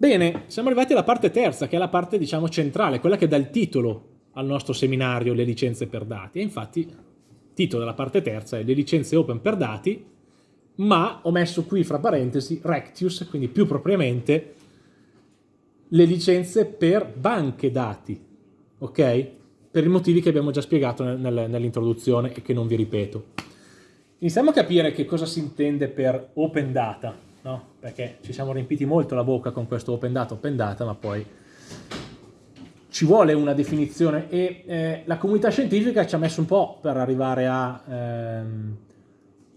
Bene, siamo arrivati alla parte terza, che è la parte diciamo centrale, quella che dà il titolo al nostro seminario, le licenze per dati. E infatti il titolo della parte terza è le licenze open per dati, ma ho messo qui fra parentesi Rectius, quindi più propriamente le licenze per banche dati, ok? Per i motivi che abbiamo già spiegato nel, nel, nell'introduzione e che non vi ripeto. Iniziamo a capire che cosa si intende per open data, no? Perché ci siamo riempiti molto la bocca con questo open data, open data, ma poi ci vuole una definizione e eh, la comunità scientifica ci ha messo un po' per arrivare a, ehm,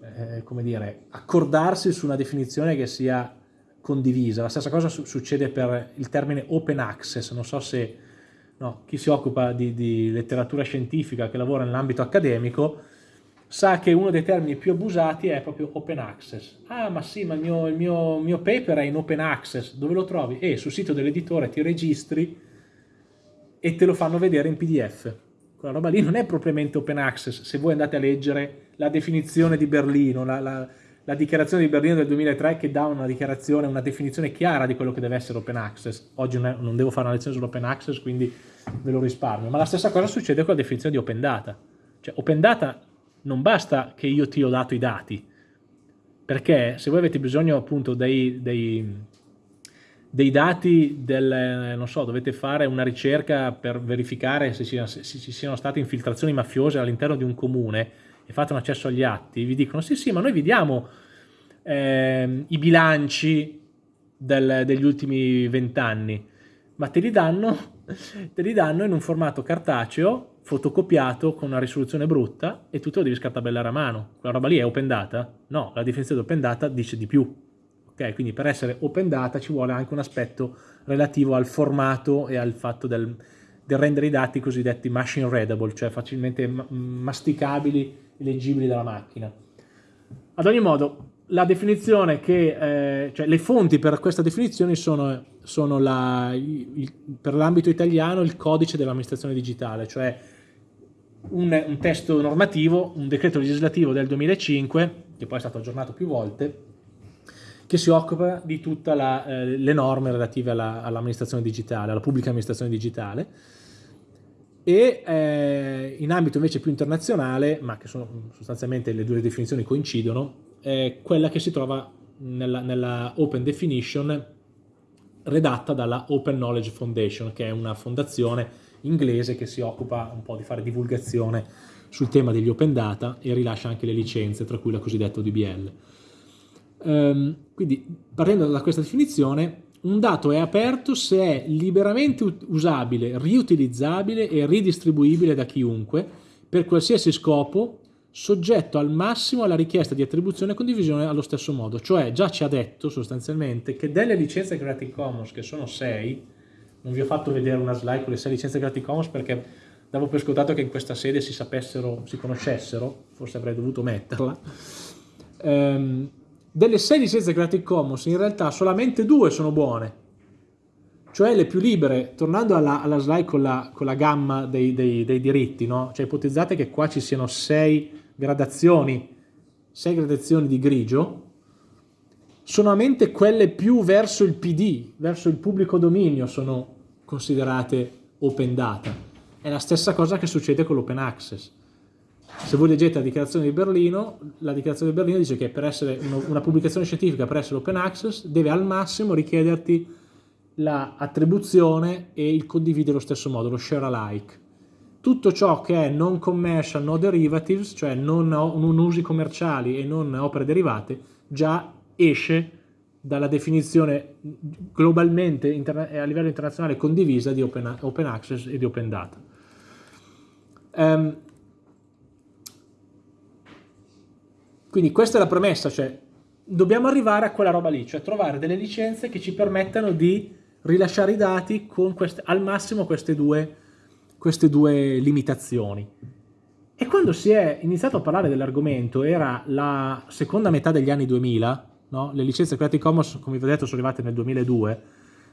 eh, come dire, accordarsi su una definizione che sia condivisa. La stessa cosa su succede per il termine open access, non so se no, chi si occupa di, di letteratura scientifica che lavora nell'ambito accademico sa che uno dei termini più abusati è proprio open access. Ah, ma sì, ma il mio, il mio, mio paper è in open access. Dove lo trovi? E eh, sul sito dell'editore ti registri e te lo fanno vedere in PDF. Quella roba lì non è propriamente open access. Se voi andate a leggere la definizione di Berlino, la, la, la dichiarazione di Berlino del 2003 che dà una dichiarazione, una definizione chiara di quello che deve essere open access. Oggi non, è, non devo fare una lezione sull'open access, quindi ve lo risparmio. Ma la stessa cosa succede con la definizione di open data. Cioè, open data non basta che io ti ho dato i dati, perché se voi avete bisogno appunto dei, dei, dei dati del, non so, dovete fare una ricerca per verificare se ci, se ci siano state infiltrazioni mafiose all'interno di un comune e fate un accesso agli atti, vi dicono sì sì ma noi vi diamo eh, i bilanci del, degli ultimi vent'anni, ma te li, danno, te li danno in un formato cartaceo fotocopiato con una risoluzione brutta e tu te lo devi scartabellare a mano. Quella roba lì è open data? No, la definizione di open data dice di più. Ok, quindi per essere open data ci vuole anche un aspetto relativo al formato e al fatto del, del rendere i dati cosiddetti machine readable, cioè facilmente masticabili e leggibili dalla macchina. Ad ogni modo, la definizione che, eh, cioè le fonti per questa definizione sono, sono la, il, per l'ambito italiano il codice dell'amministrazione digitale, cioè un, un, testo normativo, un decreto legislativo del 2005, che poi è stato aggiornato più volte, che si occupa di tutte eh, le norme relative all'amministrazione all digitale, alla pubblica amministrazione digitale, e eh, in ambito invece più internazionale, ma che sono sostanzialmente le due definizioni coincidono, è quella che si trova nella, nella Open Definition redatta dalla Open Knowledge Foundation, che è una fondazione inglese che si occupa un po' di fare divulgazione sul tema degli open data e rilascia anche le licenze, tra cui la cosiddetta ODBL. Um, ehm, quindi, partendo da questa definizione, un dato è aperto se è liberamente usabile, riutilizzabile e ridistribuibile da chiunque per qualsiasi scopo, soggetto al massimo alla richiesta di attribuzione e condivisione allo stesso modo. Cioè, già ci ha detto sostanzialmente che delle licenze Creative Commons, che sono 6, non vi ho fatto vedere una slide con le 6 licenze Creative Commons perché davo per scontato che in questa sede si sapessero, si conoscessero, forse avrei dovuto metterla. Um, delle 6 licenze Creative Commons in realtà solamente due sono buone, cioè le più libere, tornando alla, alla slide con la, con la, gamma dei, dei, dei diritti, no? cioè ipotizzate che qua ci siano 6 gradazioni, 6 gradazioni di grigio, solamente quelle più verso il PD, verso il pubblico dominio sono considerate open data. È la stessa cosa che succede con l'open access. Se voi leggete la dichiarazione di Berlino, la dichiarazione di Berlino dice che per essere una pubblicazione scientifica, per essere open access, deve al massimo richiederti l'attribuzione e il condividere allo stesso modo, lo share alike. Tutto ciò che è non commercial, no derivatives, cioè non, non usi commerciali e non opere derivate, già esce dalla definizione globalmente a livello internazionale condivisa di open, open access e di open data. Um, quindi questa è la premessa, cioè dobbiamo arrivare a quella roba lì, cioè trovare delle licenze che ci permettano di rilasciare i dati con queste, al massimo queste due, queste due limitazioni. E quando si è iniziato a parlare dell'argomento, era la seconda metà degli anni 2000, no? le licenze Creative Commons, come vi ho detto, sono arrivate nel 2002,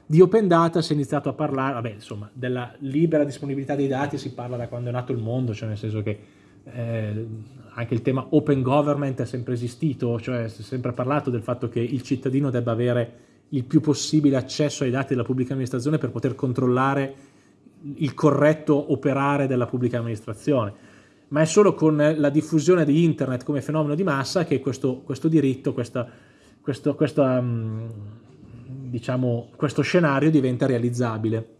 di Open Data si è iniziato a parlare, vabbè, insomma, della libera disponibilità dei dati si parla da quando è nato il mondo, cioè nel senso che eh, anche il tema Open Government è sempre esistito, cioè si è sempre parlato del fatto che il cittadino debba avere il più possibile accesso ai dati della pubblica amministrazione per poter controllare il corretto operare della pubblica amministrazione, ma è solo con la diffusione di internet come fenomeno di massa che questo, questo diritto, questa, questo, questa, mm, diciamo, questo scenario diventa realizzabile.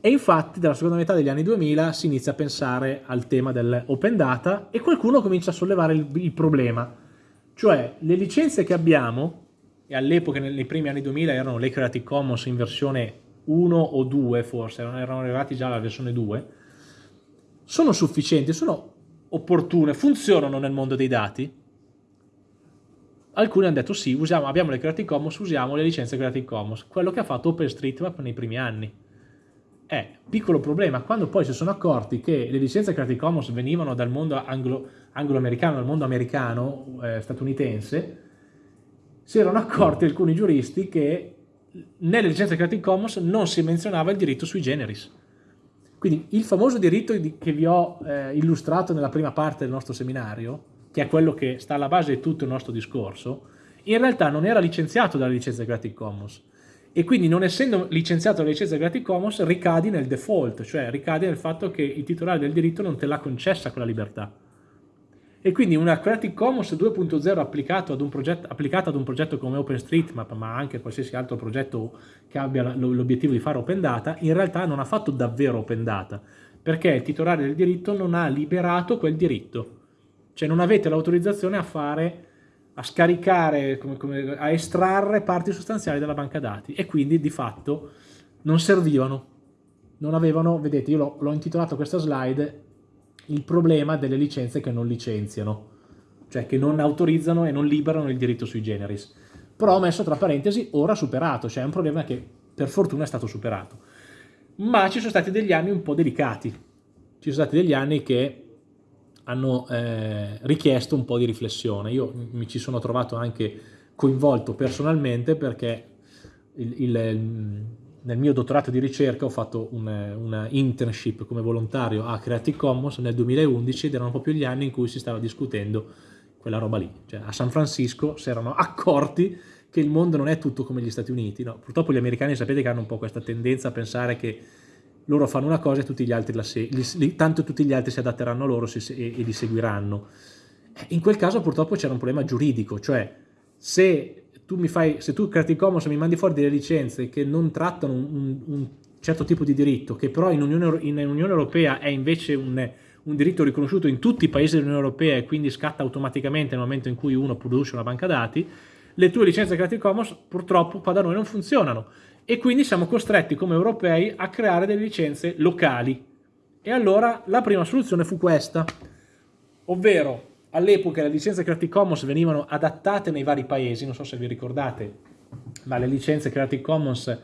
E infatti dalla seconda metà degli anni 2000 si inizia a pensare al tema dell'open data e qualcuno comincia a sollevare il, il problema, cioè le licenze che abbiamo, e all'epoca nei primi anni 2000 erano le Creative Commons in versione 1 o 2 forse, erano arrivati già alla versione 2, sono sufficienti, sono opportune, funzionano nel mondo dei dati? Alcuni hanno detto sì, usiamo, abbiamo le Creative Commons, usiamo le licenze Creative Commons, quello che ha fatto OpenStreetMap nei primi anni. Eh, piccolo problema, quando poi si sono accorti che le licenze Creative Commons venivano dal mondo anglo-americano, dal mondo americano, eh, statunitense, si erano accorti alcuni giuristi che nelle licenze Creative Commons non si menzionava il diritto sui generis. Quindi il famoso diritto che vi ho eh, illustrato nella prima parte del nostro seminario, che è quello che sta alla base di tutto il nostro discorso, in realtà non era licenziato dalle licenze Creative Commons e quindi non essendo licenziato dalle licenze Creative Commons ricadi nel default, cioè ricadi nel fatto che il titolare del diritto non te l'ha concessa quella libertà. E quindi una Creative Commons 2.0 applicata ad un progetto come OpenStreetMap, ma anche qualsiasi altro progetto che abbia l'obiettivo di fare Open Data, in realtà non ha fatto davvero Open Data, perché il titolare del diritto non ha liberato quel diritto. Cioè non avete l'autorizzazione a fare, a scaricare, come, come, a estrarre parti sostanziali dalla banca dati e quindi di fatto non servivano. Non avevano, vedete, io l'ho intitolato questa slide il problema delle licenze che non licenziano, cioè che non autorizzano e non liberano il diritto sui generis. Però ho messo tra parentesi ora superato, cioè è un problema che per fortuna è stato superato. Ma ci sono stati degli anni un po' delicati, ci sono stati degli anni che hanno eh, richiesto un po' di riflessione. Io mi ci sono trovato anche coinvolto personalmente perché il, il, nel mio dottorato di ricerca ho fatto una, una, internship come volontario a Creative Commons nel 2011 ed erano proprio gli anni in cui si stava discutendo quella roba lì. Cioè, a San Francisco si erano accorti che il mondo non è tutto come gli Stati Uniti. No? Purtroppo gli americani sapete che hanno un po' questa tendenza a pensare che loro fanno una cosa e tutti gli altri la seguono, tanto tutti gli altri si adatteranno a loro e, e li seguiranno. In quel caso purtroppo c'era un problema giuridico, cioè se tu mi fai, se tu Creative Commons mi mandi fuori delle licenze che non trattano un, un certo tipo di diritto, che però in Unione, in Unione Europea è invece un, un, diritto riconosciuto in tutti i paesi dell'Unione Europea e quindi scatta automaticamente nel momento in cui uno produce una banca dati, le tue licenze Creative Commons purtroppo qua da noi non funzionano e quindi siamo costretti come europei a creare delle licenze locali. E allora la prima soluzione fu questa, ovvero all'epoca le licenze Creative Commons venivano adattate nei vari paesi, non so se vi ricordate, ma le licenze Creative Commons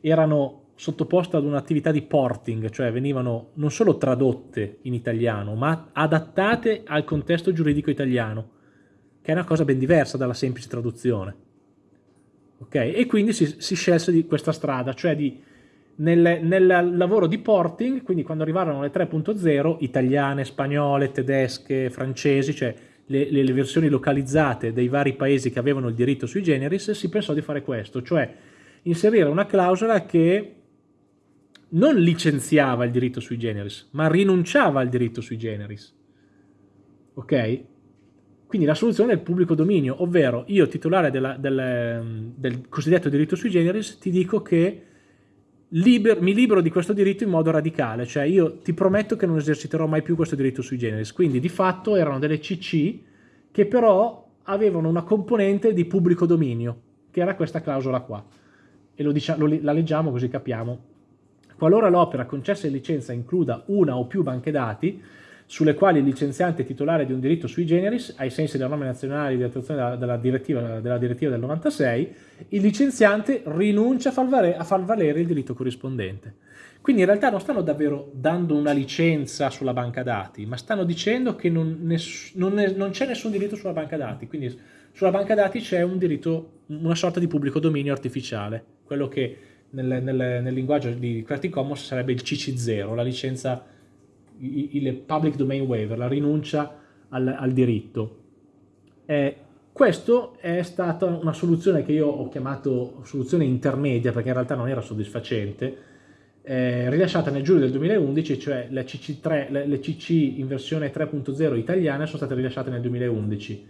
erano sottoposte ad un'attività di porting, cioè venivano non solo tradotte in italiano, ma adattate al contesto giuridico italiano, che è una cosa ben diversa dalla semplice traduzione. Okay? E quindi si, si scelse di questa strada, cioè di nel, nel, lavoro di porting, quindi quando arrivarono le 3.0, italiane, spagnole, tedesche, francesi, cioè le, le, le, versioni localizzate dei vari paesi che avevano il diritto sui generis, si pensò di fare questo, cioè inserire una clausola che non licenziava il diritto sui generis, ma rinunciava al diritto sui generis. Ok? Quindi la soluzione è il pubblico dominio, ovvero io titolare della, del, del cosiddetto diritto sui generis ti dico che liber, mi libero di questo diritto in modo radicale, cioè io ti prometto che non eserciterò mai più questo diritto sui generis. Quindi di fatto erano delle CC che però avevano una componente di pubblico dominio, che era questa clausola qua. E lo diciamo, lo, la leggiamo così capiamo. Qualora l'opera concessa in licenza includa una o più banche dati, sulle quali il licenziante è titolare di un diritto sui generis, ai sensi della norma nazionale di attuazione della, della, direttiva, della, direttiva, del 96, il licenziante rinuncia a far, valere, a far, valere, il diritto corrispondente. Quindi in realtà non stanno davvero dando una licenza sulla banca dati, ma stanno dicendo che non, non, non c'è nessun diritto sulla banca dati, quindi sulla banca dati c'è un diritto, una sorta di pubblico dominio artificiale, quello che nel, nel, nel linguaggio di Creative Commons sarebbe il CC0, la licenza il public domain waiver, la rinuncia al, al diritto. Eh, Questa è stata una soluzione che io ho chiamato soluzione intermedia perché in realtà non era soddisfacente, eh, rilasciata nel giugno del 2011, cioè le CC,3, le, le CC in versione 3.0 italiane sono state rilasciate nel 2011,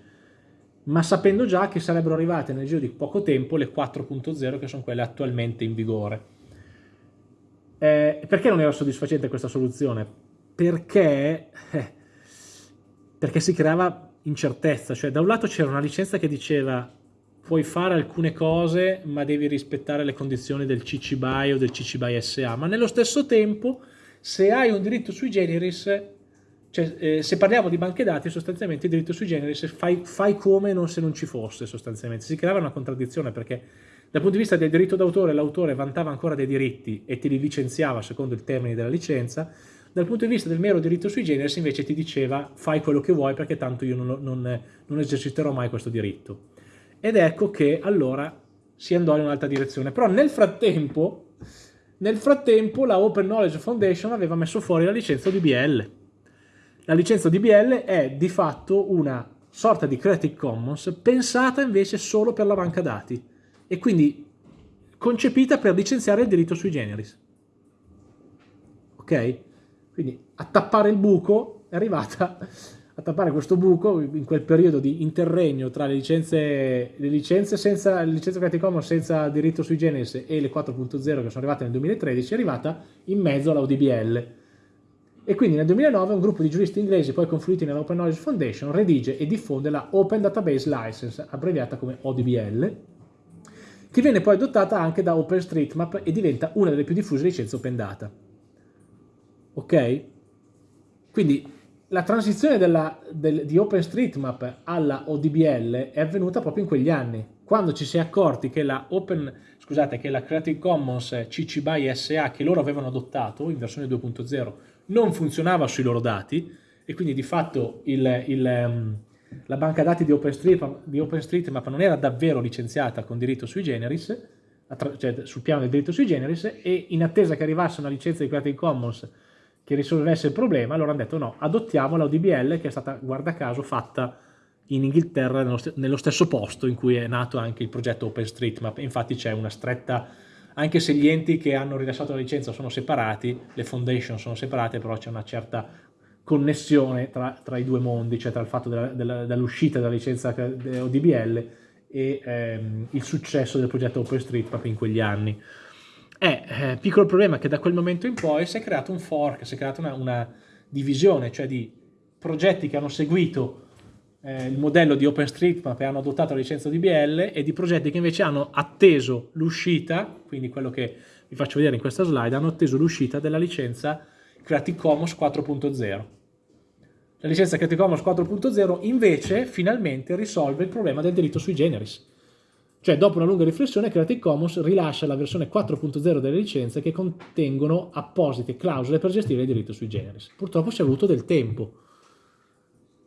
ma sapendo già che sarebbero arrivate nel giro di poco tempo le 4.0 che sono quelle attualmente in vigore. Eh, perché non era soddisfacente questa soluzione? Perché, eh, perché si creava incertezza, cioè da un lato c'era una licenza che diceva puoi fare alcune cose ma devi rispettare le condizioni del CC BY o del CC BY SA, ma nello stesso tempo se hai un diritto sui generis, cioè eh, se parliamo di banche dati sostanzialmente il diritto sui generis fai, fai come non se non ci fosse sostanzialmente, si creava una contraddizione perché dal punto di vista del diritto d'autore l'autore vantava ancora dei diritti e te li licenziava secondo il termine della licenza, dal punto di vista del mero diritto sui generis invece ti diceva fai quello che vuoi perché tanto io non, non, non eserciterò mai questo diritto. Ed ecco che allora si andò in un'altra direzione. Però nel frattempo, nel frattempo la Open Knowledge Foundation aveva messo fuori la licenza DBL. La licenza DBL è di fatto una sorta di Creative Commons pensata invece solo per la banca dati e quindi concepita per licenziare il diritto sui generis. Ok? Quindi a tappare il buco è arrivata a tappare questo buco in quel periodo di interregno tra le licenze, le licenze, senza, le licenze Creative Commons senza diritto sui generis e le 4.0 che sono arrivate nel 2013, è arrivata in mezzo alla ODBL. E quindi nel 2009 un gruppo di giuristi inglesi, poi confluiti nella Open Knowledge Foundation, redige e diffonde la Open Database License, abbreviata come ODBL, che viene poi adottata anche da OpenStreetMap e diventa una delle più diffuse licenze Open Data ok? Quindi la transizione della, del, di OpenStreetMap alla ODBL è avvenuta proprio in quegli anni, quando ci si è accorti che la, Open, scusate, che la Creative Commons CC BY SA che loro avevano adottato in versione 2.0 non funzionava sui loro dati e quindi di fatto il, il, um, la banca dati di OpenStreetMap, di OpenStreetMap non era davvero licenziata con diritto sui generis, cioè sul piano del diritto sui generis e in attesa che arrivasse una licenza di Creative Commons che risolvesse il problema, allora hanno detto no, adottiamo la ODBL che è stata, guarda caso, fatta in Inghilterra nello, st nello stesso posto in cui è nato anche il progetto OpenStreetMap, infatti c'è una stretta, anche se gli enti che hanno rilasciato la licenza sono separati, le foundation sono separate, però c'è una certa connessione tra, tra, i due mondi, cioè tra il fatto dell'uscita della, della, licenza ODBL e ehm, il successo del progetto OpenStreetMap in quegli anni. È eh, piccolo problema che da quel momento in poi si è creato un fork, si è creata una, una divisione, cioè di progetti che hanno seguito eh, il modello di OpenStreetMap e hanno adottato la licenza DBL e di progetti che invece hanno atteso l'uscita, quindi quello che vi faccio vedere in questa slide, hanno atteso l'uscita della licenza Creative Commons 4.0. La licenza Creative Commons 4.0 invece finalmente risolve il problema del diritto sui generis. Cioè, dopo una lunga riflessione, Creative Commons rilascia la versione 4.0 delle licenze che contengono apposite clausole per gestire il diritto sui generis. Purtroppo ci è voluto del tempo.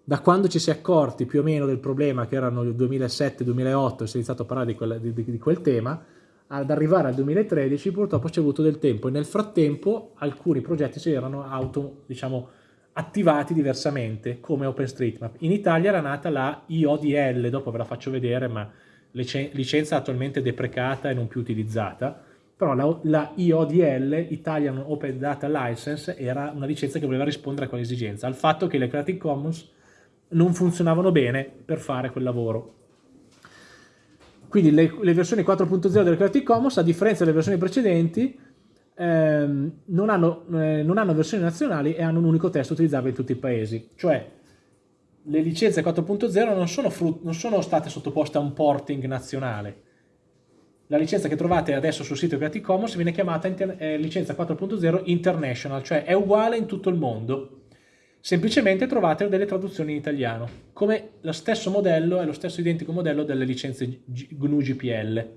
Da quando ci si è accorti più o meno del problema, che erano il 2007-2008, e si è iniziato a parlare di quel, di, di quel tema, ad arrivare al 2013 purtroppo ci è voluto del tempo e nel frattempo alcuni progetti si erano auto, diciamo, attivati diversamente come OpenStreetMap. In Italia era nata la IODL, dopo ve la faccio vedere, ma licenza attualmente deprecata e non più utilizzata, però la, la, IODL, Italian Open Data License, era una licenza che voleva rispondere a quell'esigenza, al fatto che le Creative Commons non funzionavano bene per fare quel lavoro. Quindi le, le versioni 4.0 delle Creative Commons, a differenza delle versioni precedenti, ehm, non, hanno, eh, non hanno versioni nazionali e hanno un unico testo utilizzabile in tutti i paesi, cioè le licenze 4.0 non, non sono state sottoposte a un porting nazionale. La licenza che trovate adesso sul sito Creative Commons viene chiamata eh, licenza 4.0 International, cioè è uguale in tutto il mondo. Semplicemente trovate delle traduzioni in italiano, come lo stesso modello, è lo stesso identico modello delle licenze GNU GPL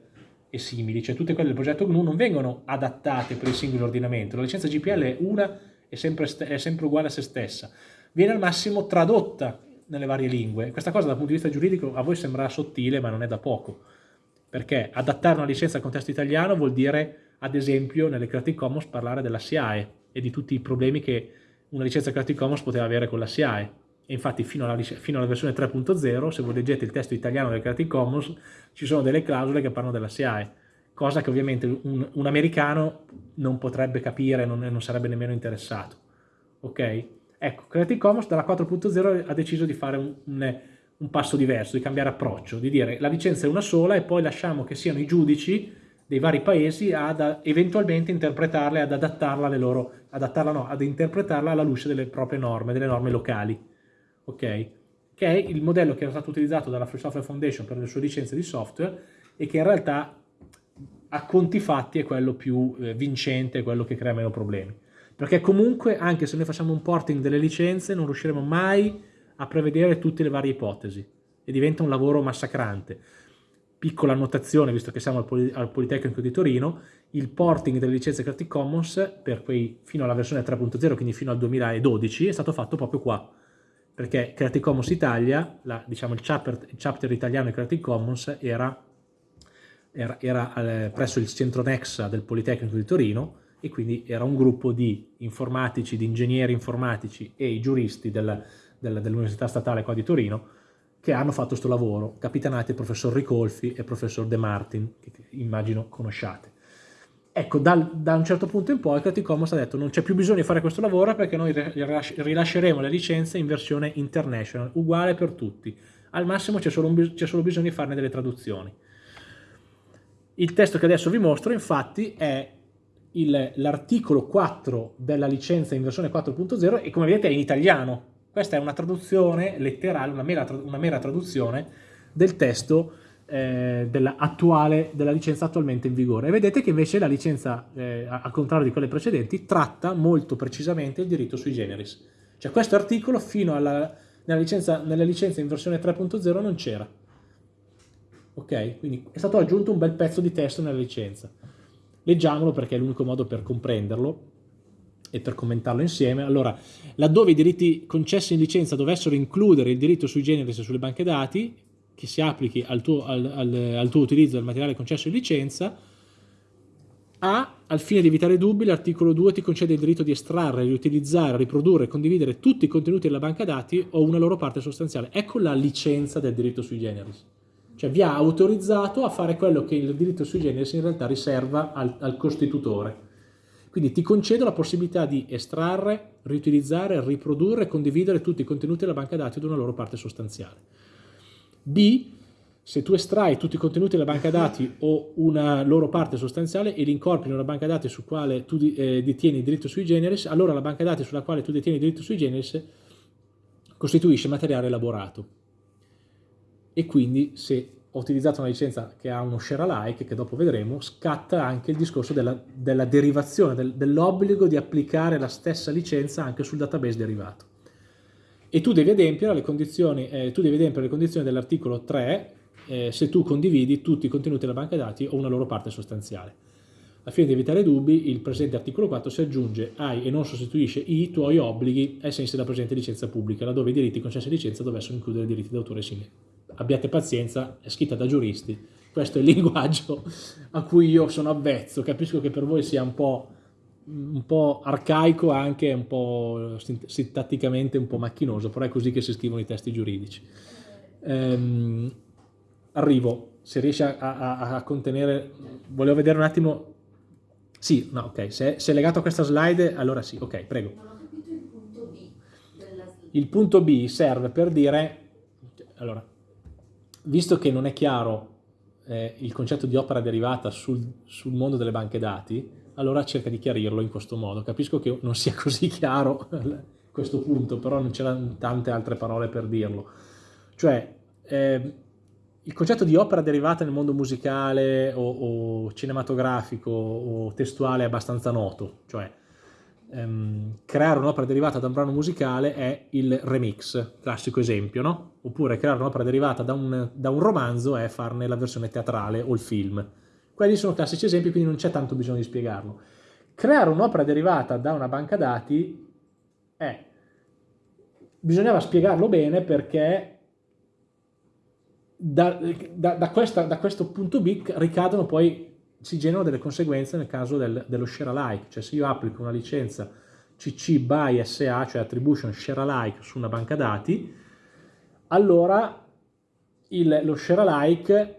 e simili, cioè tutte quelle del progetto GNU non vengono adattate per il singolo ordinamento, la licenza GPL è una, è sempre, è sempre uguale a se stessa, viene al massimo tradotta nelle varie lingue. Questa cosa dal punto di vista giuridico a voi sembrerà sottile, ma non è da poco, perché adattare una licenza al contesto italiano vuol dire, ad esempio, nelle Creative Commons parlare della SIAE e di tutti i problemi che una licenza Creative Commons poteva avere con la SIAE. e infatti fino alla, fino alla versione 3.0, se voi leggete il testo italiano del Creative Commons, ci sono delle clausole che parlano della SIAE, cosa che ovviamente un, un americano non potrebbe capire, non, non sarebbe nemmeno interessato. Ok? Ecco, Creative Commons dalla 4.0 ha deciso di fare un, un, un passo diverso, di cambiare approccio, di dire la licenza è una sola e poi lasciamo che siano i giudici dei vari paesi ad eventualmente interpretarla e ad adattarla, alle loro, adattarla no, ad interpretarla alla luce delle proprie norme, delle norme locali. Ok? Che è il modello che era stato utilizzato dalla Free Software Foundation per le sue licenze di software e che in realtà a conti fatti è quello più eh, vincente, quello che crea meno problemi. Perché comunque, anche se noi facciamo un porting delle licenze, non riusciremo mai a prevedere tutte le varie ipotesi e diventa un lavoro massacrante piccola annotazione, visto che siamo al, Poli al, Politecnico di Torino, il porting delle licenze Creative Commons per quei, fino alla versione 3.0, quindi fino al 2012, è stato fatto proprio qua. Perché Creative Commons Italia, la, diciamo il chapter, il chapter, italiano di Creative Commons era, era, era eh, presso il centro Nexa del Politecnico di Torino e quindi era un gruppo di informatici, di ingegneri informatici e i giuristi del, del, dell'Università Statale qua di Torino che hanno fatto questo lavoro, capitanati il professor Ricolfi e il professor De Martin, che immagino conosciate. Ecco, dal, da un certo punto in poi Creative Commons ha detto non c'è più bisogno di fare questo lavoro perché noi rilasceremo le licenze in versione international, uguale per tutti. Al massimo c'è solo, solo bisogno di farne delle traduzioni. Il testo che adesso vi mostro infatti è l'articolo 4 della licenza in versione 4.0 e come vedete è in italiano, questa è una traduzione letterale, una mera, una mera traduzione del testo eh, della, attuale, della licenza attualmente in vigore. E vedete che invece la licenza, eh, al contrario di quelle precedenti, tratta molto precisamente il diritto sui generis. Cioè questo articolo fino alla nella licenza, nella licenza in versione 3.0 non c'era. Ok? Quindi è stato aggiunto un bel pezzo di testo nella licenza. Leggiamolo perché è l'unico modo per comprenderlo e per commentarlo insieme. Allora, laddove i diritti concessi in licenza dovessero includere il diritto sui generis sulle banche dati, che si applichi al tuo, al, al, al tuo utilizzo del materiale concesso in licenza, a, al fine di evitare dubbi, l'articolo 2 ti concede il diritto di estrarre, riutilizzare, riprodurre e condividere tutti i contenuti della banca dati o una loro parte sostanziale. Ecco la licenza del diritto sui generis. Cioè vi ha autorizzato a fare quello che il diritto sui generis in realtà riserva al, al costitutore quindi ti concedo la possibilità di estrarre, riutilizzare, riprodurre e condividere tutti i contenuti della banca dati ad una loro parte sostanziale. B, se tu estrai tutti i contenuti della banca dati o una loro parte sostanziale e li incorpori in una banca dati su quale tu eh, detieni il diritto sui generis, allora la banca dati sulla quale tu detieni il diritto sui generis costituisce materiale elaborato. E quindi se ho utilizzato una licenza che ha uno share alike, che dopo vedremo, scatta anche il discorso della, della derivazione, del, dell'obbligo di applicare la stessa licenza anche sul database derivato. E tu devi adempiere le condizioni, eh, condizioni dell'articolo 3 eh, se tu condividi tutti i contenuti della banca dati o una loro parte sostanziale. Al fine di evitare dubbi, il presente articolo 4 si aggiunge ai e non sostituisce i tuoi obblighi ai sensi della presente licenza pubblica, laddove i diritti concessi a licenza dovessero includere i diritti d'autore simili abbiate pazienza, è scritta da giuristi, questo è il linguaggio a cui io sono avvezzo, capisco che per voi sia un po', un po arcaico anche un po' sintatticamente un po' macchinoso, però è così che si scrivono i testi giuridici. Ehm, arrivo, se riesci a, a, a, contenere, volevo vedere un attimo, sì, no, ok, se, se è legato a questa slide, allora sì, ok, prego. Non ho capito il punto B. Il punto B serve per dire, allora, visto che non è chiaro eh, il concetto di opera derivata sul, sul, mondo delle banche dati, allora cerca di chiarirlo in questo modo. Capisco che non sia così chiaro questo punto, però non c'erano tante altre parole per dirlo. Cioè, eh, il concetto di opera derivata nel mondo musicale o, o cinematografico o testuale è abbastanza noto, cioè ehm, creare un'opera derivata da un brano musicale è il remix, classico esempio, no? Oppure creare un'opera derivata da un, da un romanzo è farne la versione teatrale o il film. Quelli sono classici esempi, quindi non c'è tanto bisogno di spiegarlo. Creare un'opera derivata da una banca dati è... Bisognava spiegarlo bene perché da, da, da, questa, da questo punto B ricadono poi si generano delle conseguenze nel caso del, dello share alike, cioè se io applico una licenza CC by SA, cioè attribution share alike su una banca dati, allora il, lo share alike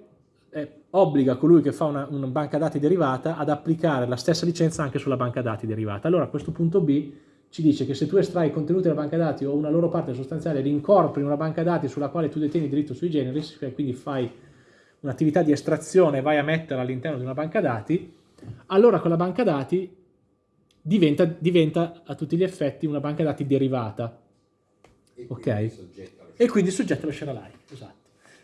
eh, obbliga colui che fa una, una, banca dati derivata ad applicare la stessa licenza anche sulla banca dati derivata. Allora a questo punto B ci dice che se tu estrai i contenuti della banca dati o una loro parte sostanziale e li incorpori in una banca dati sulla quale tu detieni diritto sui generis, quindi fai un'attività di estrazione vai a metterla all'interno di una banca dati, allora quella banca dati diventa, diventa a tutti gli effetti una banca dati derivata. E ok? E quindi soggetta allo share alike, esatto.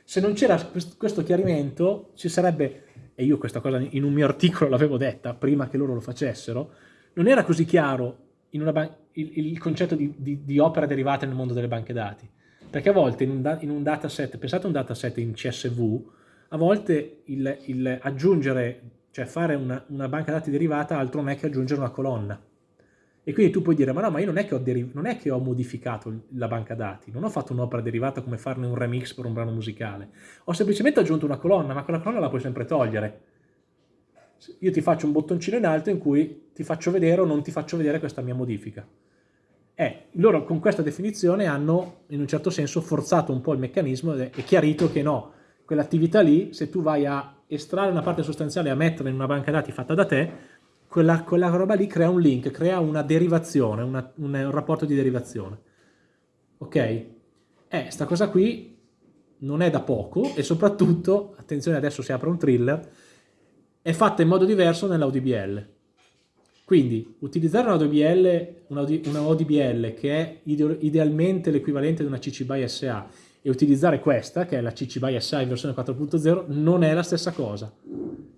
Se non c'era questo chiarimento, ci sarebbe, e io questa cosa in un mio articolo l'avevo detta prima che loro lo facessero, non era così chiaro il, il, concetto di, di, di, opera derivata nel mondo delle banche dati. Perché a volte in un, in un dataset, pensate a un dataset in CSV, a volte il, il aggiungere, cioè fare una, una, banca dati derivata altro non è che aggiungere una colonna. E quindi tu puoi dire, ma no, ma io non è che ho, non è che ho modificato la banca dati, non ho fatto un'opera derivata come farne un remix per un brano musicale, ho semplicemente aggiunto una colonna, ma quella colonna la puoi sempre togliere. Io ti faccio un bottoncino in alto in cui ti faccio vedere o non ti faccio vedere questa mia modifica. Eh, loro con questa definizione hanno in un certo senso forzato un po' il meccanismo e chiarito che no, quell'attività lì, se tu vai a estrarre una parte sostanziale e a metterla in una banca dati fatta da te, quella, quella roba lì crea un link, crea una derivazione, una, un, un, rapporto di derivazione. Ok? Eh, sta cosa qui non è da poco e soprattutto, attenzione adesso si apre un thriller, è fatta in modo diverso nell'AudBL. Quindi utilizzare una ODBL, una ODBL che è idealmente l'equivalente di una CC BY SA e utilizzare questa, che è la CC BY SA in versione 4.0, non è la stessa cosa.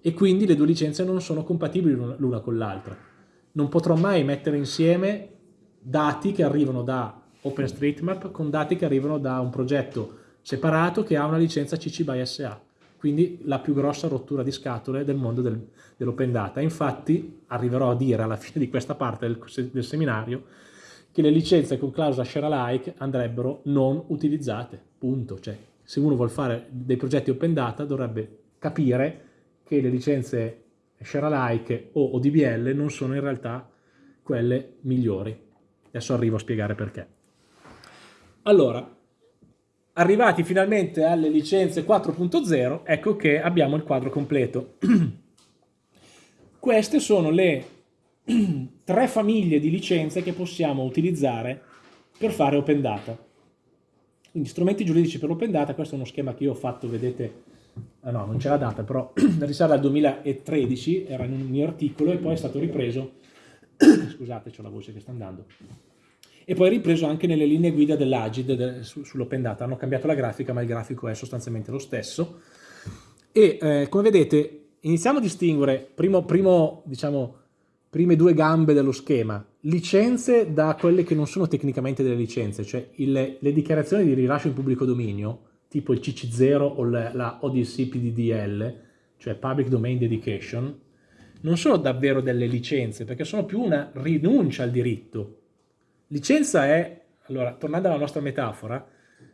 E quindi le due licenze non sono compatibili l'una con l'altra. Non potrò mai mettere insieme dati che arrivano da OpenStreetMap con dati che arrivano da un progetto separato che ha una licenza CC BY SA. Quindi la più grossa rottura di scatole del mondo del, dell'open data. Infatti arriverò a dire alla fine di questa parte del, del seminario che le licenze con clausola share alike andrebbero non utilizzate, punto. Cioè, se uno vuole fare dei progetti open data dovrebbe capire che le licenze share alike o ODBL non sono in realtà quelle migliori. Adesso arrivo a spiegare perché. Allora, arrivati finalmente alle licenze 4.0, ecco che abbiamo il quadro completo. Queste sono le tre famiglie di licenze che possiamo utilizzare per fare open data. Quindi strumenti giuridici per open data, questo è uno schema che io ho fatto, vedete, ah no, non c'è la data, però risale al 2013, era in un mio articolo e poi è stato ripreso, scusate, c'ho la voce che sta andando, e poi ripreso anche nelle linee guida dell'Agid sull'open data, hanno cambiato la grafica ma il grafico è sostanzialmente lo stesso. E eh, come vedete iniziamo a distinguere, primo, primo diciamo, prime due gambe dello schema, licenze da quelle che non sono tecnicamente delle licenze, cioè il, le dichiarazioni di rilascio in pubblico dominio, tipo il CC0 o la, la ODC PDDL, cioè Public Domain Dedication, non sono davvero delle licenze, perché sono più una rinuncia al diritto. Licenza è, allora, tornando alla nostra metafora,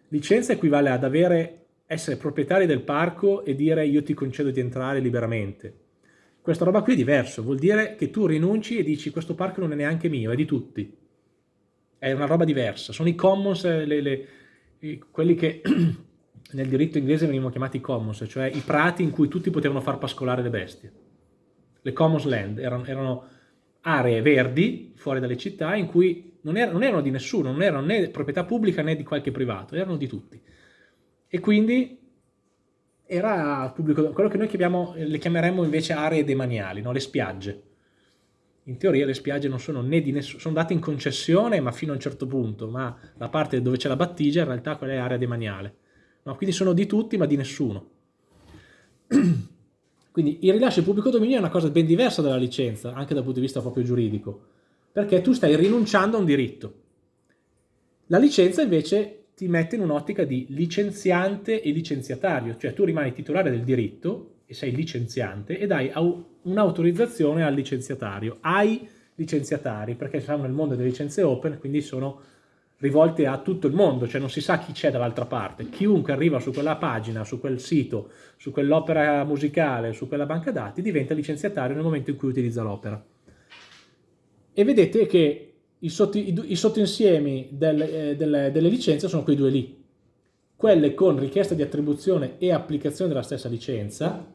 licenza equivale ad avere, essere proprietari del parco e dire io ti concedo di entrare liberamente questa roba qui è diverso, vuol dire che tu rinunci e dici questo parco non è neanche mio, è di tutti. È una roba diversa, sono i commons, le, le, quelli che nel diritto inglese venivano chiamati commons, cioè i prati in cui tutti potevano far pascolare le bestie. Le commons land erano, erano aree verdi fuori dalle città in cui non, er non erano di nessuno, non erano né proprietà pubblica né di qualche privato, erano di tutti. E quindi era pubblico, quello che noi chiamiamo, le chiameremmo invece aree demaniali, no? le spiagge. In teoria le spiagge non sono né di nessuno, sono date in concessione ma fino a un certo punto, ma la parte dove c'è la battigia in realtà quella è area demaniale. No? Quindi sono di tutti ma di nessuno. Quindi il rilascio in pubblico dominio è una cosa ben diversa dalla licenza, anche dal punto di vista proprio giuridico, perché tu stai rinunciando a un diritto. La licenza invece ti mette in un'ottica di licenziante e licenziatario, cioè tu rimani titolare del diritto e sei licenziante e dai un'autorizzazione al licenziatario, ai licenziatari, perché siamo nel mondo delle licenze open, quindi sono rivolte a tutto il mondo, cioè non si sa chi c'è dall'altra parte. Chiunque arriva su quella pagina, su quel sito, su quell'opera musicale, su quella banca dati, diventa licenziatario nel momento in cui utilizza l'opera. E vedete che i, sotto, i, i sottoinsiemi del, eh, delle, delle licenze sono quei due lì. Quelle con richiesta di attribuzione e applicazione della stessa licenza,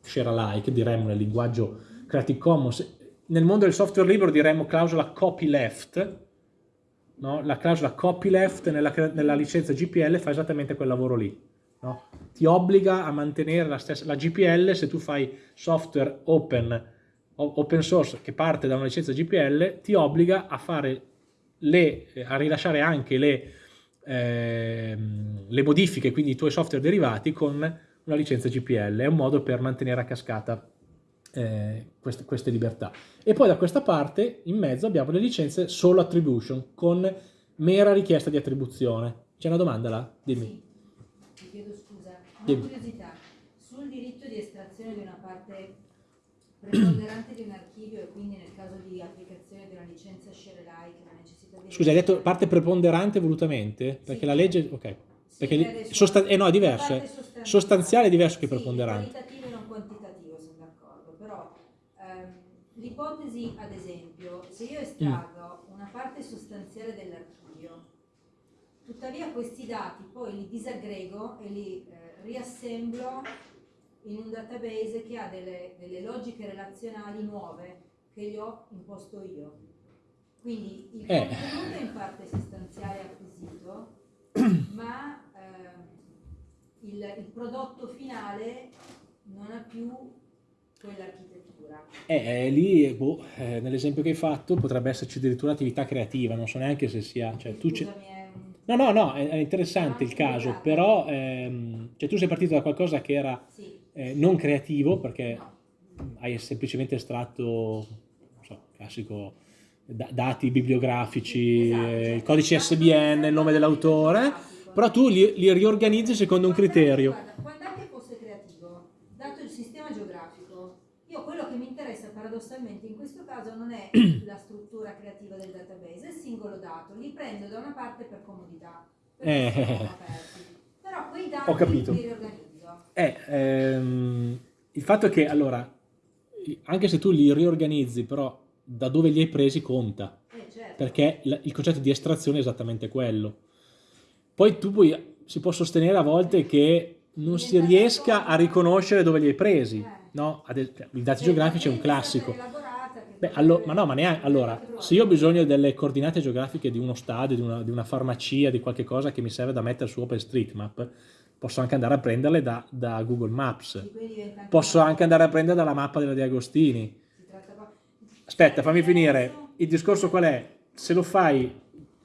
share alike, diremmo nel linguaggio Creative Commons, nel mondo del software libero diremmo clausola copyleft, no? la clausola copyleft nella, nella licenza GPL fa esattamente quel lavoro lì. No? Ti obbliga a mantenere la stessa, la GPL se tu fai software open open source che parte da una licenza GPL ti obbliga a, fare le, a rilasciare anche le, eh, le modifiche, quindi i tuoi software derivati con una licenza GPL, è un modo per mantenere a cascata eh, queste, queste, libertà. E poi da questa parte in mezzo abbiamo le licenze solo attribution con mera richiesta di attribuzione. C'è una domanda là? Dimmi. Sì, ti chiedo scusa, una curiosità, sul diritto di estrazione di una parte preponderante di un archivio e quindi nel caso di applicazione di una licenza share alike la necessità di... Scusa, hai detto parte preponderante volutamente? Perché sì. la legge... ok. Perché sì, sostan eh, no, è diverso. Sostanziale. sostanziale è diverso che preponderante. qualitativo e non quantitativo, sono d'accordo. Però ehm, l'ipotesi, ad esempio, se io estraggo mm. una parte sostanziale dell'archivio, tuttavia questi dati poi li disaggrego e li eh, riassemblo in un database che ha delle, delle logiche relazionali nuove che gli ho imposto io. Quindi il eh. contenuto è in parte sostanziale acquisito, ma eh, il, il, prodotto finale non ha più quell'architettura. Eh, eh, lì, boh, eh, nell'esempio che hai fatto, potrebbe esserci addirittura attività creativa, non so neanche se sia... Cioè, tu Scusami, No, no, no, è, è interessante il caso, però ehm, cioè, tu sei partito da qualcosa che era sì eh, non creativo perché hai semplicemente estratto, so, classico, da, dati bibliografici, esatto, il codice SBN, il nome dell'autore, però tu li, li, riorganizzi secondo un criterio. Guarda, quando anche fosse creativo, dato il sistema geografico, io quello che mi interessa paradossalmente in questo caso non è la struttura creativa del database, è il singolo dato, li prendo da una parte per comodità, eh. Però quei dati li riorganizzo è ehm, il fatto che, allora, anche se tu li riorganizzi, però da dove li hai presi conta, eh, certo. perché il, concetto di estrazione è esattamente quello. Poi tu puoi, si può sostenere a volte che non si riesca a riconoscere dove li hai presi, eh. no? Cioè, I dati geografici è un classico. Beh, allo, ma no, ma neanche, allora, se io ho bisogno delle coordinate geografiche di uno stadio, di una, di una farmacia, di qualche cosa che mi serve da mettere su OpenStreetMap, posso anche andare a prenderle da, da Google Maps, posso anche andare a prendere dalla mappa della Di Agostini. Aspetta, fammi finire. Il discorso qual è? Se lo fai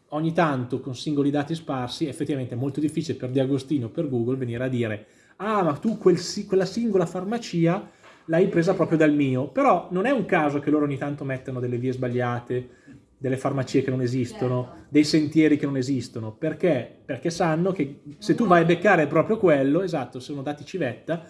ogni tanto con singoli dati sparsi, effettivamente è molto difficile per Di Agostini o per Google venire a dire ah, ma tu quel, quella singola farmacia l'hai presa proprio dal mio. Però non è un caso che loro ogni tanto mettano delle vie sbagliate, delle farmacie che non esistono, certo. dei sentieri che non esistono. Perché? Perché sanno che se tu vai a beccare proprio quello, esatto, sono dati civetta,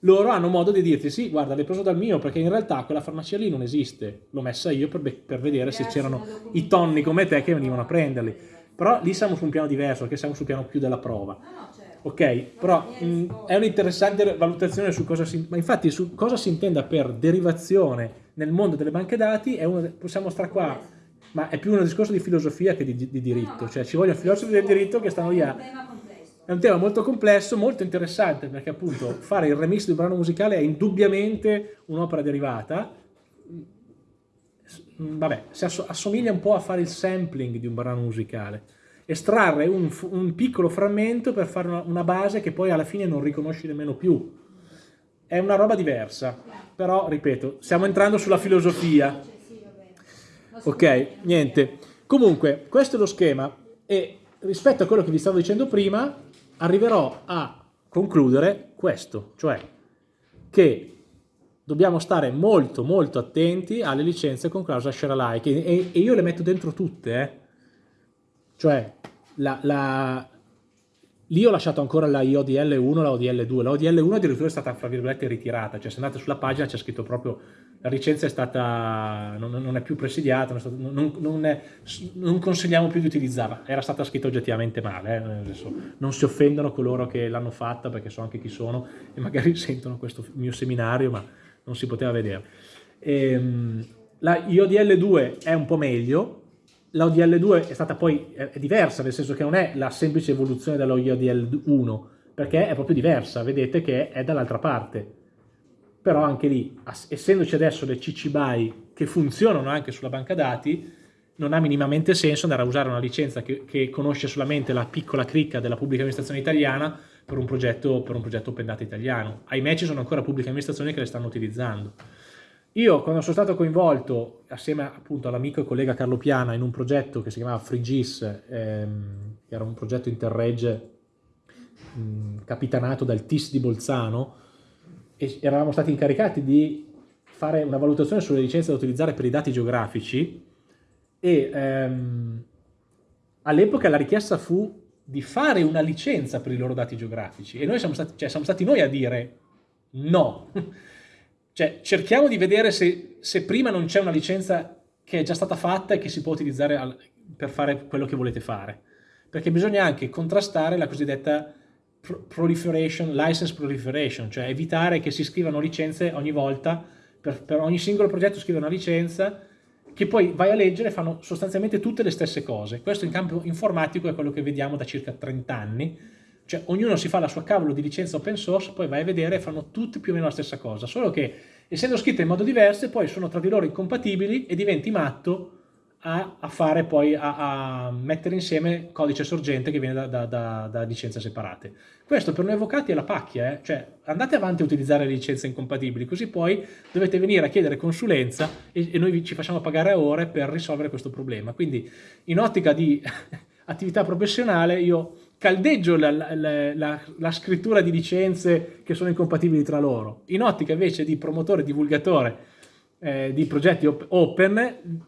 loro hanno modo di dirti sì, guarda, l'hai preso dal mio, perché in realtà quella farmacia lì non esiste, l'ho messa io per, per vedere se c'erano i tonni come te che venivano a prenderli. Però lì siamo su un piano diverso, perché siamo sul piano più della prova. Certo. Ok, però mh, è un'interessante valutazione su cosa si... Ma infatti su cosa si intenda per derivazione nel mondo delle banche dati, una, possiamo stare qua ma è più un discorso di filosofia che di, di diritto, no, cioè ci vogliono filosofi del diritto che stanno lì a... È un tema molto complesso, molto interessante, perché appunto fare il remix di un brano musicale è indubbiamente un'opera derivata, mm, vabbè, si assomiglia un po' a fare il sampling di un brano musicale, estrarre un, un piccolo frammento per fare una, una base che poi alla fine non riconosci nemmeno più. È una roba diversa, però, ripeto, stiamo entrando sulla filosofia. Ok, niente. Comunque, questo è lo schema e rispetto a quello che vi stavo dicendo prima, arriverò a concludere questo, cioè che dobbiamo stare molto molto attenti alle licenze con clausola share alike e, e io le metto dentro tutte, eh. cioè la, la, Lì ho lasciato ancora la IODL 1 la ODL 2. La ODL 1 addirittura è stata, fra virgolette, ritirata. Cioè, se andate sulla pagina c'è scritto proprio la licenza è stata, non, non è più presidiata, non, è stato, non, è, non, consigliamo più di utilizzarla. Era stata scritta oggettivamente male. Eh? Non si offendono coloro che l'hanno fatta, perché so anche chi sono, e magari sentono questo mio seminario, ma non si poteva vedere. Ehm, la IODL 2 è un po' meglio, la ODL2 è stata poi è diversa, nel senso che non è la semplice evoluzione della ODL1, perché è proprio diversa, vedete che è dall'altra parte. Però anche lì, essendoci adesso le CC BY che funzionano anche sulla banca dati, non ha minimamente senso andare a usare una licenza che, che conosce solamente la piccola cricca della pubblica amministrazione italiana per un progetto, per un progetto open data italiano. Ahimè ci sono ancora pubbliche amministrazioni che le stanno utilizzando. Io quando sono stato coinvolto assieme appunto all'amico e collega Carlo Piana in un progetto che si chiamava FreeGIS, ehm, che era un progetto interreg mh, capitanato dal TIS di Bolzano, eravamo stati incaricati di fare una valutazione sulle licenze da utilizzare per i dati geografici e ehm, all'epoca la richiesta fu di fare una licenza per i loro dati geografici e noi siamo stati, cioè, siamo stati noi a dire no. cioè, cerchiamo di vedere se, se prima non c'è una licenza che è già stata fatta e che si può utilizzare al, per fare quello che volete fare. Perché bisogna anche contrastare la cosiddetta proliferation, license proliferation, cioè evitare che si scrivano licenze ogni volta, per, per ogni singolo progetto scrive una licenza che poi vai a leggere fanno sostanzialmente tutte le stesse cose. Questo in campo informatico è quello che vediamo da circa 30 anni, cioè ognuno si fa la sua cavolo di licenza open source, poi vai a vedere e fanno tutti più o meno la stessa cosa, solo che essendo scritte in modo diverso poi sono tra di loro incompatibili e diventi matto a, a fare poi, a, a, mettere insieme codice sorgente che viene da, da, da, da, licenze separate. Questo per noi avvocati è la pacchia, eh? cioè andate avanti a utilizzare le licenze incompatibili, così poi dovete venire a chiedere consulenza e, e noi ci facciamo pagare a ore per risolvere questo problema. Quindi in ottica di attività professionale io caldeggio la, la, la, la, scrittura di licenze che sono incompatibili tra loro. In ottica invece di promotore, divulgatore eh, di progetti op open,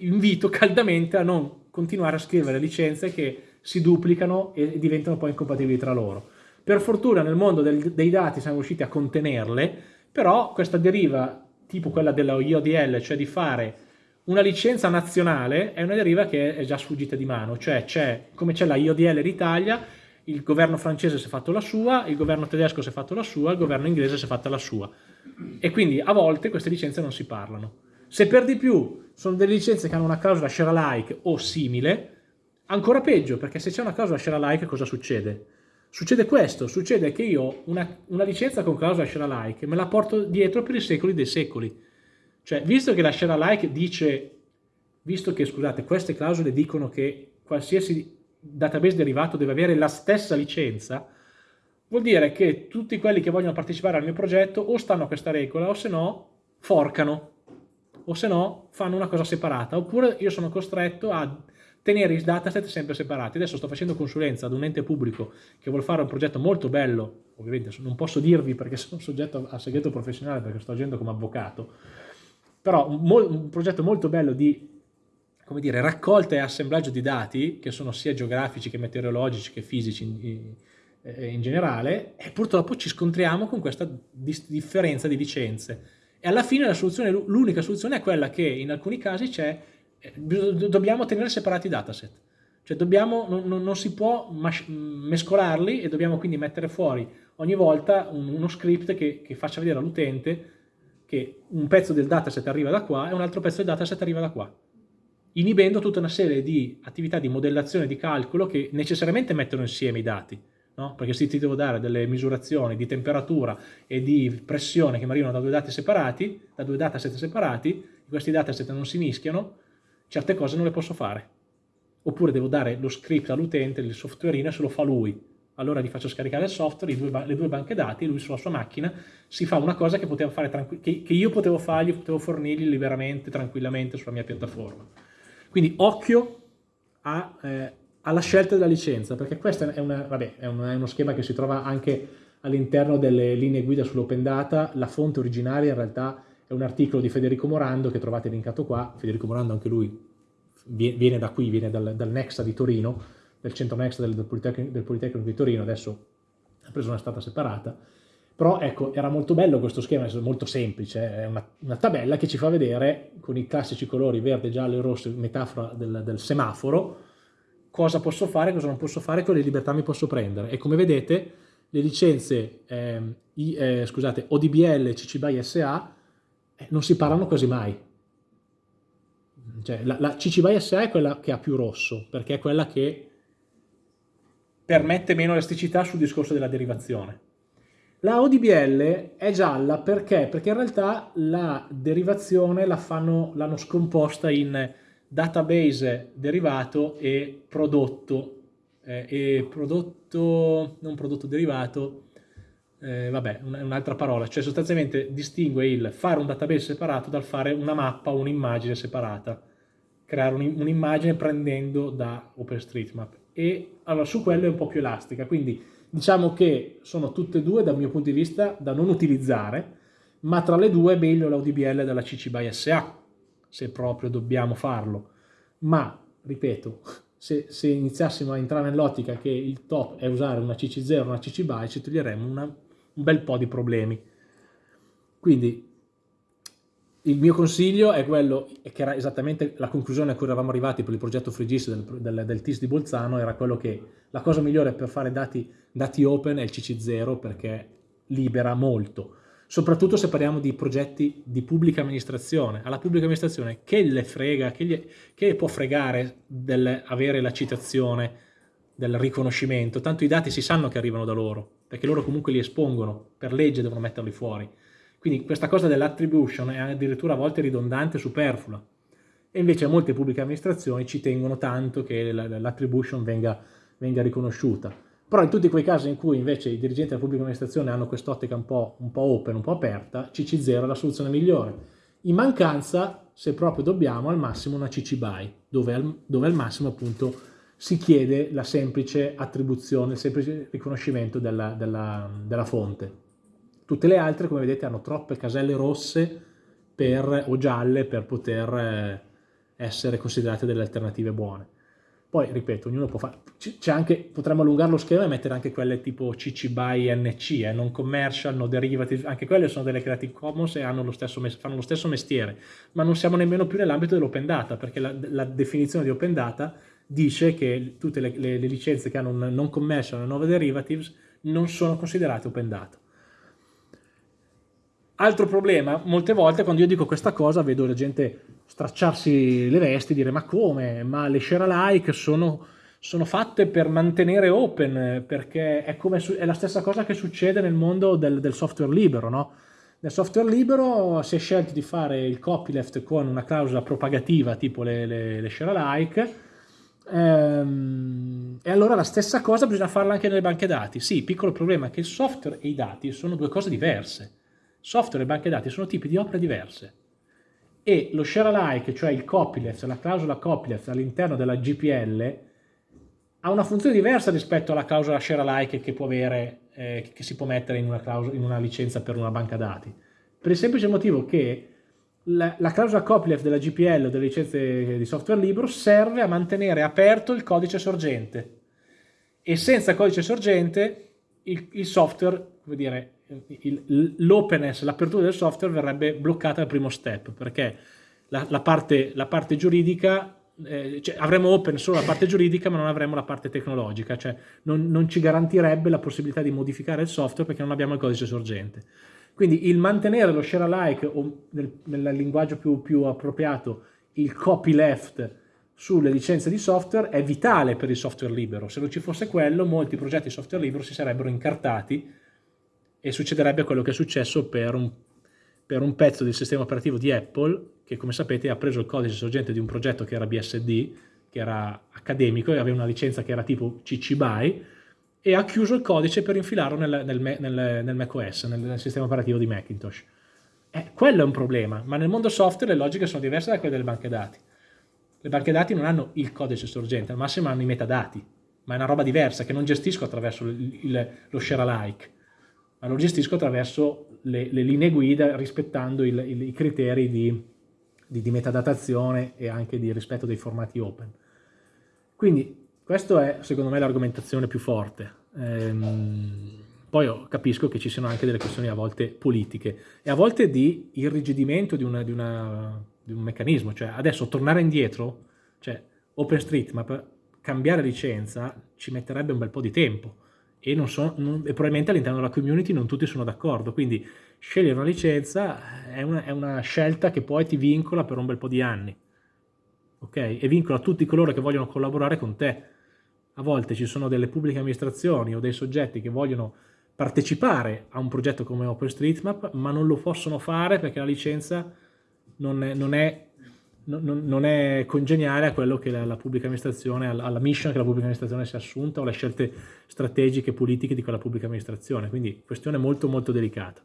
invito caldamente a non continuare a scrivere licenze che si duplicano e diventano poi incompatibili tra loro. Per fortuna nel mondo del, dei dati siamo riusciti a contenerle, però questa deriva tipo quella della IODL, cioè di fare una licenza nazionale, è una deriva che è già sfuggita di mano, cioè c'è, come c'è la IODL d'Italia, il governo francese si è fatto la sua, il governo tedesco si è fatto la sua, il governo inglese si è fatta la sua. E quindi a volte queste licenze non si parlano. Se per di più sono delle licenze che hanno una clausola share alike o simile, ancora peggio, perché se c'è una clausola share alike cosa succede? Succede questo, succede che io una, una licenza con clausola share alike me la porto dietro per i secoli dei secoli. Cioè, visto che la share alike dice, visto che, scusate, queste clausole dicono che qualsiasi database derivato deve avere la stessa licenza, vuol dire che tutti quelli che vogliono partecipare al mio progetto o stanno a questa regola o se no forcano o se no fanno una cosa separata, oppure io sono costretto a tenere i dataset sempre separati. Adesso sto facendo consulenza ad un ente pubblico che vuole fare un progetto molto bello, ovviamente non posso dirvi perché sono soggetto a segreto professionale perché sto agendo come avvocato, però un, un progetto molto bello di come dire, raccolta e assemblaggio di dati, che sono sia geografici che meteorologici che fisici in, in, in generale, e purtroppo ci scontriamo con questa differenza di licenze e alla fine l'unica soluzione è quella che in alcuni casi c'è, eh, dobbiamo tenere separati i dataset. Cioè dobbiamo, non, non, si può mescolarli e dobbiamo quindi mettere fuori ogni volta un, uno script che, che faccia vedere all'utente che un pezzo del dataset arriva da qua e un altro pezzo del dataset arriva da qua, inibendo tutta una serie di attività di modellazione di calcolo che necessariamente mettono insieme i dati no? perché se ti devo dare delle misurazioni di temperatura e di pressione che mi arrivano da due dati separati, da due dataset separati, questi dataset non si mischiano, certe cose non le posso fare. Oppure devo dare lo script all'utente, il softwareino, se lo fa lui. Allora gli faccio scaricare il software, due, le due banche dati, lui sulla sua macchina si fa una cosa che, che, che io potevo fargli, potevo fornirgli liberamente, tranquillamente sulla mia piattaforma. Quindi occhio a eh, alla scelta della licenza, perché questo è, una, vabbè, è, un, è uno schema che si trova anche all'interno delle linee guida sull'open data, la fonte originaria in realtà è un articolo di Federico Morando che trovate linkato qua, Federico Morando anche lui viene da qui, viene dal, dal Nexa di Torino, del centro Nexa del, del, Politecnico, del Politecnico di Torino, adesso ha preso una stata separata, però ecco, era molto bello questo schema, è molto semplice, è una, una, tabella che ci fa vedere con i classici colori verde, giallo e rosso, metafora del, del semaforo, cosa posso fare, cosa non posso fare, quale libertà mi posso prendere. E come vedete le licenze eh, I, eh, scusate, ODBL CC BY SA eh, non si parlano quasi mai. cioè, la, la CC BY SA è quella che ha più rosso, perché è quella che permette meno elasticità sul discorso della derivazione. La ODBL è gialla perché? Perché in realtà la derivazione l'hanno scomposta in database derivato e prodotto, eh, e prodotto, non prodotto derivato, eh, vabbè, un'altra parola, cioè sostanzialmente distingue il fare un database separato dal fare una mappa o un'immagine separata, creare un'immagine prendendo da OpenStreetMap. E allora su quello è un po' più elastica, quindi diciamo che sono tutte e due dal mio punto di vista da non utilizzare, ma tra le due è meglio la ODBL della CC by SA, se proprio dobbiamo farlo, ma ripeto, se, se iniziassimo a entrare nell'ottica che il top è usare una CC0 o una CC BY ci toglieremmo una, un bel po' di problemi. Quindi il mio consiglio è quello, che era esattamente la conclusione a cui eravamo arrivati per il progetto FreeGIS del, del, del, TIS di Bolzano, era quello che la cosa migliore per fare dati, dati open è il CC0 perché libera molto, soprattutto se parliamo di progetti di pubblica amministrazione. Alla pubblica amministrazione che le frega, che, gli, che può fregare avere la citazione del riconoscimento, tanto i dati si sanno che arrivano da loro, perché loro comunque li espongono, per legge devono metterli fuori. Quindi questa cosa dell'attribution è addirittura a volte ridondante e superflua. E invece molte pubbliche amministrazioni ci tengono tanto che l'attribution venga, venga, riconosciuta. Però in tutti quei casi in cui invece i dirigenti della pubblica amministrazione hanno quest'ottica un, un po' open, un po' aperta, CC0 è la soluzione migliore. In mancanza, se proprio dobbiamo, al massimo una CC BY, dove al, dove al massimo appunto si chiede la semplice attribuzione, il semplice riconoscimento della, della, della fonte. Tutte le altre, come vedete, hanno troppe caselle rosse per, o gialle per poter eh, essere considerate delle alternative buone. Poi, ripeto, ognuno può fare, anche, potremmo allungare lo schema e mettere anche quelle tipo CC BY NC, eh, non commercial, no derivative, anche quelle sono delle Creative Commons e lo stesso, fanno lo stesso mestiere, ma non siamo nemmeno più nell'ambito dell'open data, perché la, la, definizione di open data dice che tutte le, le, le licenze che hanno un non commercial e no derivatives non sono considerate open data. Altro problema, molte volte quando io dico questa cosa vedo la gente stracciarsi le vesti e dire ma come? Ma le share alike sono, sono fatte per mantenere open, perché è, come, è, la stessa cosa che succede nel mondo del, del software libero, no? Nel software libero si è scelto di fare il copyleft con una clausola propagativa tipo le, le, le share alike, ehm, e allora la stessa cosa bisogna farla anche nelle banche dati. Sì, piccolo problema, che il software e i dati sono due cose diverse software e banche dati sono tipi di opere diverse e lo share alike, cioè il copyleft, la clausola copyleft all'interno della GPL ha una funzione diversa rispetto alla clausola share alike che, può avere, eh, che si può mettere in una, clausola, in una, licenza per una banca dati. Per il semplice motivo che la, la clausola copyleft della GPL o delle licenze di software libero serve a mantenere aperto il codice sorgente e senza codice sorgente il, il software, come dire, l'openness, l'apertura del software verrebbe bloccata al primo step, perché la, la, parte, la parte, giuridica, eh, cioè avremo open solo la parte giuridica ma non avremo la parte tecnologica, cioè non, non, ci garantirebbe la possibilità di modificare il software perché non abbiamo il codice sorgente. Quindi il mantenere lo share alike o nel, nel linguaggio più, più appropriato il copyleft sulle licenze di software è vitale per il software libero. Se non ci fosse quello, molti progetti di software libero si sarebbero incartati e succederebbe quello che è successo per un, per un pezzo del sistema operativo di Apple che come sapete ha preso il codice sorgente di un progetto che era BSD, che era accademico e aveva una licenza che era tipo CC BY e ha chiuso il codice per infilarlo nel, nel, nel, nel macOS, nel, sistema operativo di Macintosh. Eh, quello è un problema, ma nel mondo software le logiche sono diverse da quelle delle banche dati. Le banche dati non hanno il codice sorgente, al massimo hanno i metadati, ma è una roba diversa che non gestisco attraverso il, il, lo share alike ma lo gestisco attraverso le, le linee guida rispettando il, il, i criteri di, di, di, metadatazione e anche di rispetto dei formati open. Quindi questa è secondo me l'argomentazione più forte. Ehm, poi capisco che ci siano anche delle questioni a volte politiche e a volte di irrigidimento di, una, di, una, di un meccanismo, cioè adesso tornare indietro, cioè OpenStreetMap, cambiare licenza ci metterebbe un bel po' di tempo e, non so, non, e probabilmente all'interno della community non tutti sono d'accordo, quindi scegliere una licenza è una, è una, scelta che poi ti vincola per un bel po' di anni. ok? E vincola tutti coloro che vogliono collaborare con te. A volte ci sono delle pubbliche amministrazioni o dei soggetti che vogliono partecipare a un progetto come OpenStreetMap, ma non lo possono fare perché la licenza non è, non è, non, non è congeniale a quello che la, la, pubblica amministrazione, alla mission che la pubblica amministrazione si è assunta o alle scelte strategiche politiche di quella pubblica amministrazione. Quindi questione molto molto delicata.